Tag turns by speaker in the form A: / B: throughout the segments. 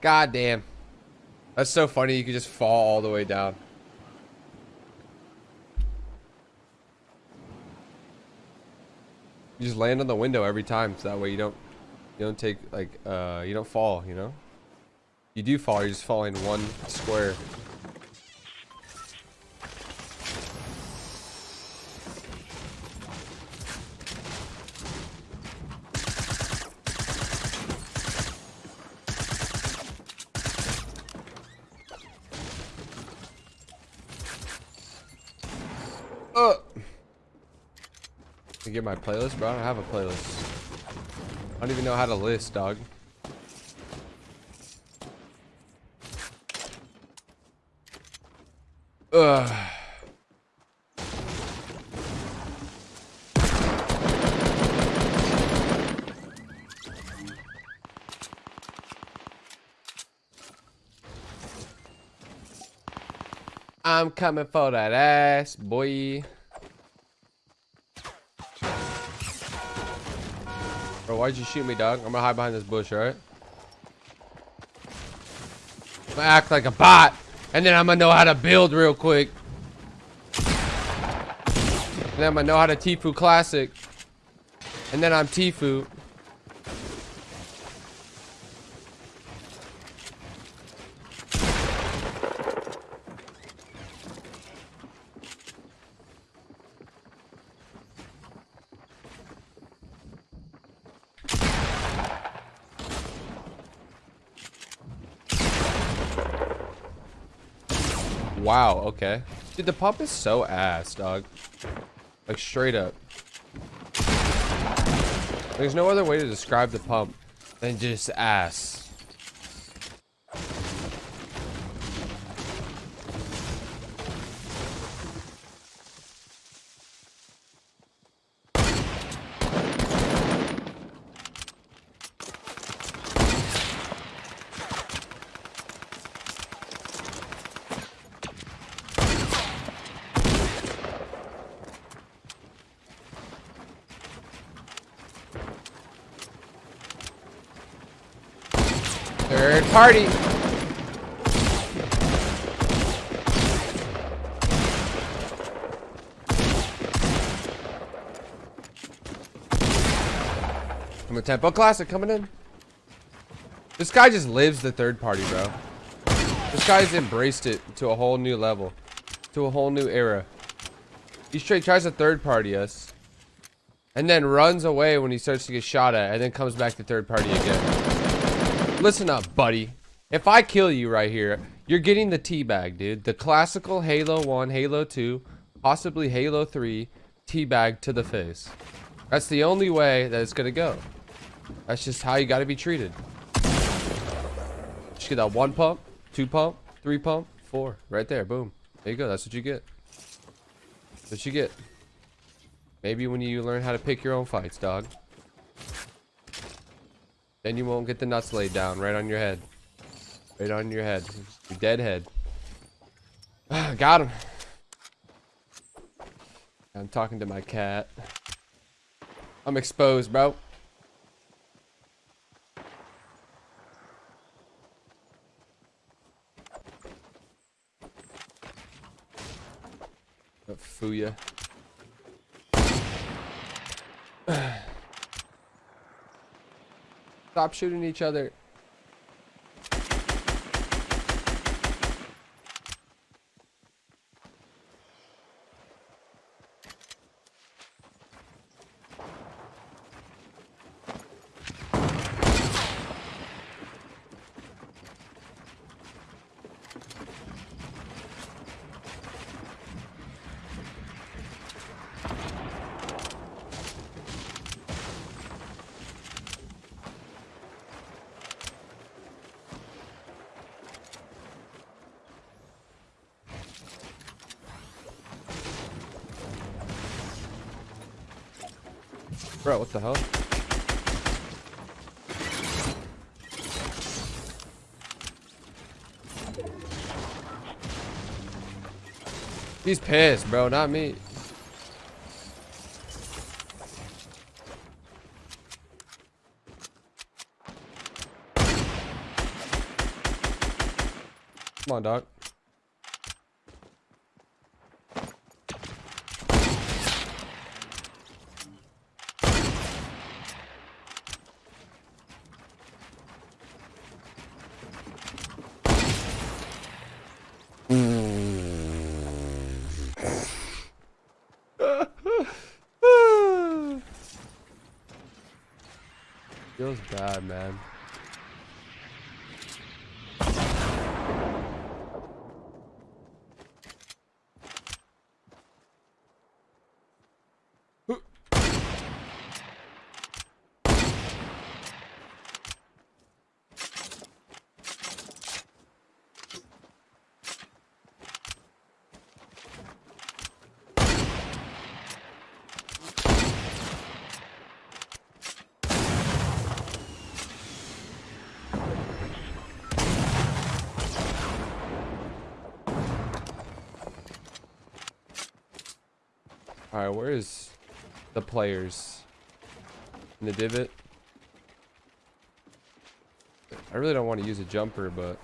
A: God damn. That's so funny. You could just fall all the way down. You just land on the window every time, so that way you don't, you don't take like, uh, you don't fall. You know. You do fall. You're just falling one square. Uh. You get my playlist, bro? I don't have a playlist. I don't even know how to list, dog. Ugh. I'm coming for that ass, boy. Why'd you shoot me, dog? I'm gonna hide behind this bush, alright? I'm gonna act like a bot, and then I'm gonna know how to build real quick. And then I'm gonna know how to Tfue Classic. And then I'm Tfue. Wow, okay. Dude, the pump is so ass, dog. Like, straight up. There's no other way to describe the pump than just ass. Third party. I'm a Tempo Classic coming in. This guy just lives the third party, bro. This guy's embraced it to a whole new level. To a whole new era. He straight tries to third party us. And then runs away when he starts to get shot at. And then comes back to third party again. Listen up, buddy. If I kill you right here, you're getting the teabag, dude. The classical Halo 1, Halo 2, possibly Halo 3 teabag to the face. That's the only way that it's to go. That's just how you got to be treated. Just get that one pump, two pump, three pump, four. Right there. Boom. There you go. That's what you get. That's what you get. Maybe when you learn how to pick your own fights, dog. Then you won't get the nuts laid down right on your head. Right on your head. Your dead head. Got him. I'm talking to my cat. I'm exposed, bro. Fuya. Stop shooting each other. Bro, what the hell? He's pissed, bro, not me. Come on, dog. Feels bad, man. Alright, where is the players? In the divot? I really don't want to use a jumper, but...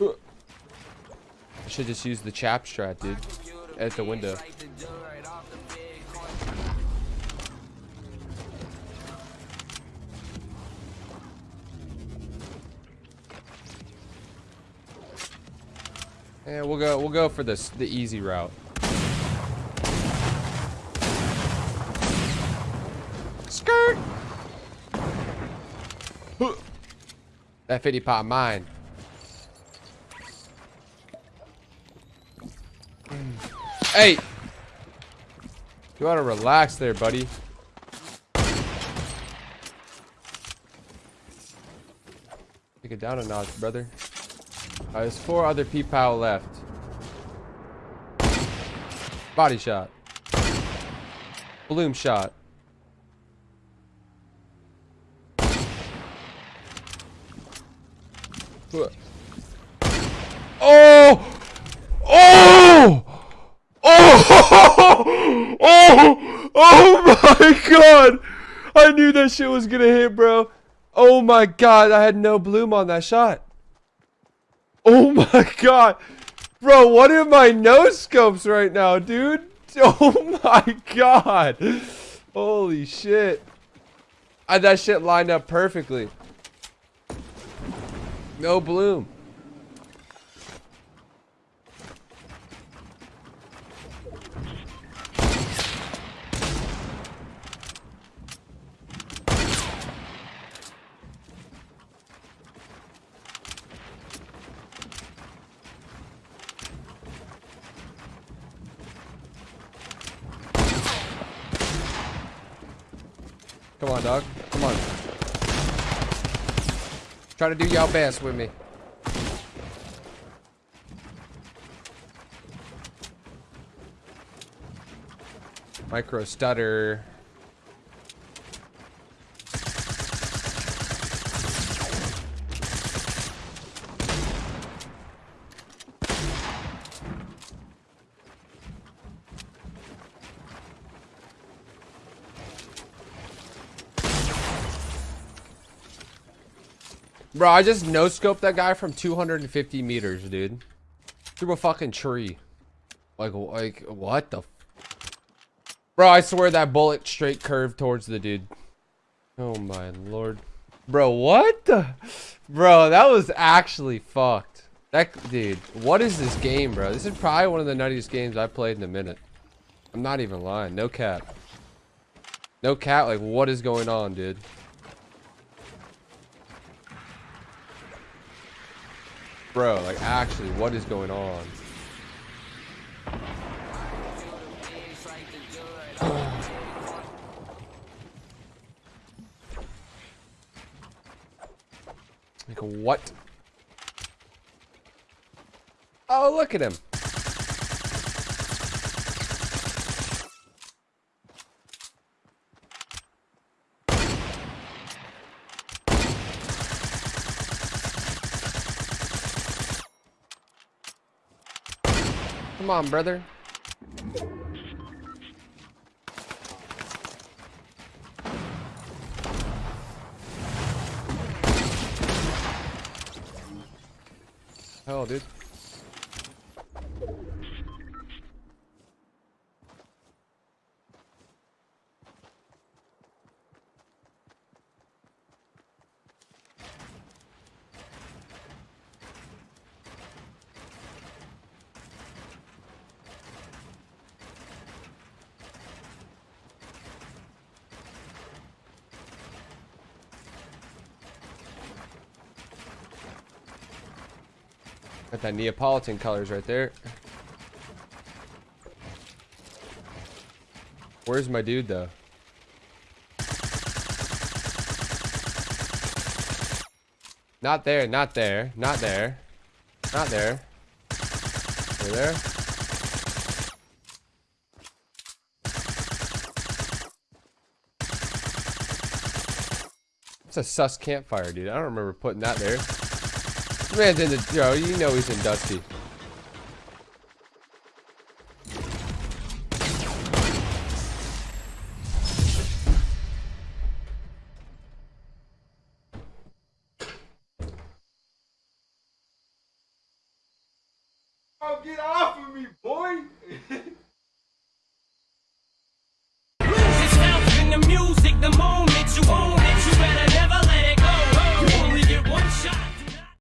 A: I should just use the chap strat, dude. At the window. Yeah, we'll go. We'll go for this the easy route. Skirt. That 50 pot mine. Hey! You to relax there, buddy. Take it down a notch, brother. Uh, there's four other P-Pow left. Body shot. Bloom shot. Oh! Oh! Oh! Oh! Oh my god! I knew that shit was gonna hit, bro. Oh my god, I had no bloom on that shot. Oh my god. Bro, what are my no scopes right now, dude? Oh my god. Holy shit. I, that shit lined up perfectly. No bloom. Dog. Come on. Try to do y'all best with me. Micro stutter. Bro, I just no scoped that guy from 250 meters, dude. Through a fucking tree. Like, like, what the? Bro, I swear that bullet straight curved towards the dude. Oh my lord. Bro, what the? Bro, that was actually fucked. That, dude, what is this game, bro? This is probably one of the nuttiest games I've played in a minute. I'm not even lying. No cap. No cap, like, what is going on, dude? Bro, like actually, what is going on? like what? Oh, look at him. Come on, brother. Hell, dude. Got that Neapolitan colors right there. Where's my dude though? Not there, not there, not there, not there. Over there. It's a sus campfire, dude. I don't remember putting that there. This man's in the, yo, you know he's in Dusty.
B: Oh, get off of me, boy!